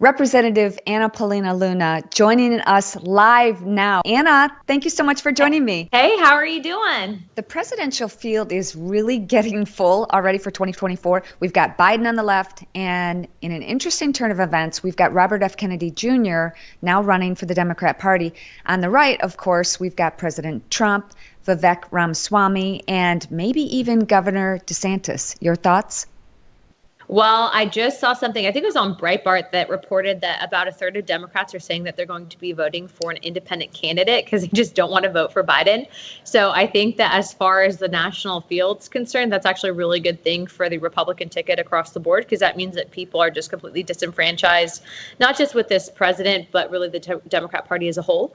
Representative Anna Paulina Luna joining us live now. Anna, thank you so much for joining me. Hey, how are you doing? The presidential field is really getting full already for 2024. We've got Biden on the left, and in an interesting turn of events, we've got Robert F. Kennedy Jr. now running for the Democrat Party. On the right, of course, we've got President Trump, Vivek Ramaswamy, and maybe even Governor DeSantis. Your thoughts? Well, I just saw something, I think it was on Breitbart, that reported that about a third of Democrats are saying that they're going to be voting for an independent candidate because they just don't want to vote for Biden. So I think that as far as the national field's concerned, that's actually a really good thing for the Republican ticket across the board because that means that people are just completely disenfranchised, not just with this president, but really the Democrat Party as a whole.